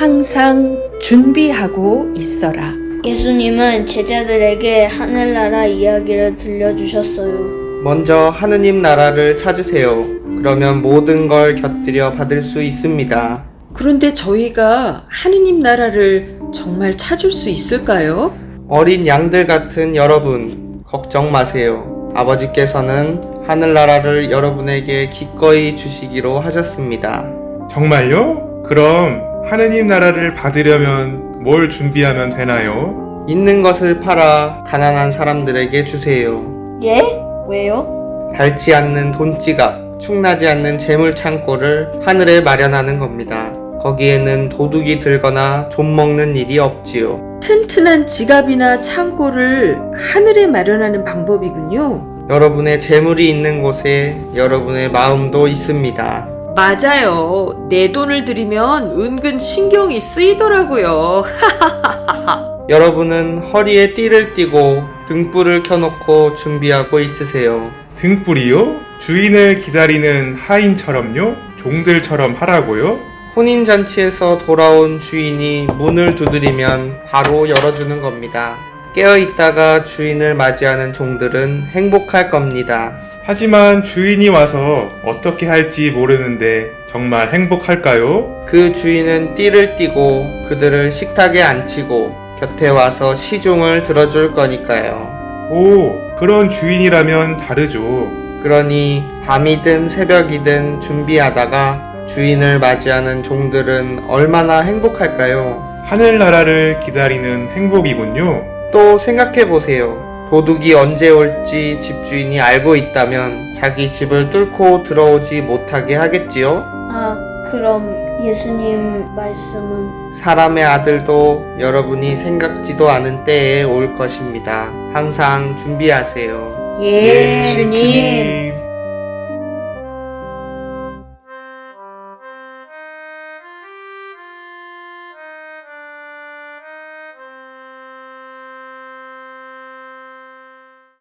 항상 준비하고 있어라. 예수님은 제자들에게 하늘나라 이야기를 들려주셨어요. 먼저 하느님 나라를 찾으세요. 그러면 모든 걸 곁들여 받을 수 있습니다. 그런데 저희가 하느님 나라를 정말 찾을 수 있을까요? 어린 양들 같은 여러분, 걱정 마세요. 아버지께서는 하늘나라를 여러분에게 기꺼이 주시기로 하셨습니다. 정말요? 그럼 하느님 나라를 받으려면 뭘 준비하면 되나요? 있는 것을 팔아 가난한 사람들에게 주세요. 예? 왜요? 닳지 않는 돈지갑, 충나지 않는 재물 창고를 하늘에 마련하는 겁니다. 거기에는 도둑이 들거나 좀 먹는 일이 없지요. 튼튼한 지갑이나 창고를 하늘에 마련하는 방법이군요. 여러분의 재물이 있는 곳에 여러분의 마음도 있습니다. 맞아요. 내 돈을 들이면 은근 신경이 쓰이더라고요. 여러분은 허리에 띠를 띠고 등불을 켜놓고 준비하고 있으세요. 등불이요? 주인을 기다리는 하인처럼요? 종들처럼 하라고요? 혼인잔치에서 돌아온 주인이 문을 두드리면 바로 열어주는 겁니다. 깨어있다가 주인을 맞이하는 종들은 행복할 겁니다. 하지만 주인이 와서 어떻게 할지 모르는데 정말 행복할까요? 그 주인은 띠를 띠고 그들을 식탁에 앉히고 곁에 와서 시중을 들어줄 거니까요. 오, 그런 주인이라면 다르죠. 그러니 밤이든 새벽이든 준비하다가 주인을 맞이하는 종들은 얼마나 행복할까요? 하늘나라를 기다리는 행복이군요. 또 생각해 보세요. 도둑이 언제 올지 집주인이 알고 있다면 자기 집을 뚫고 들어오지 못하게 하겠지요? 아, 그럼 예수님 말씀은 사람의 아들도 여러분이 생각지도 않은 때에 올 것입니다. 항상 준비하세요. 예, 주님. 주님.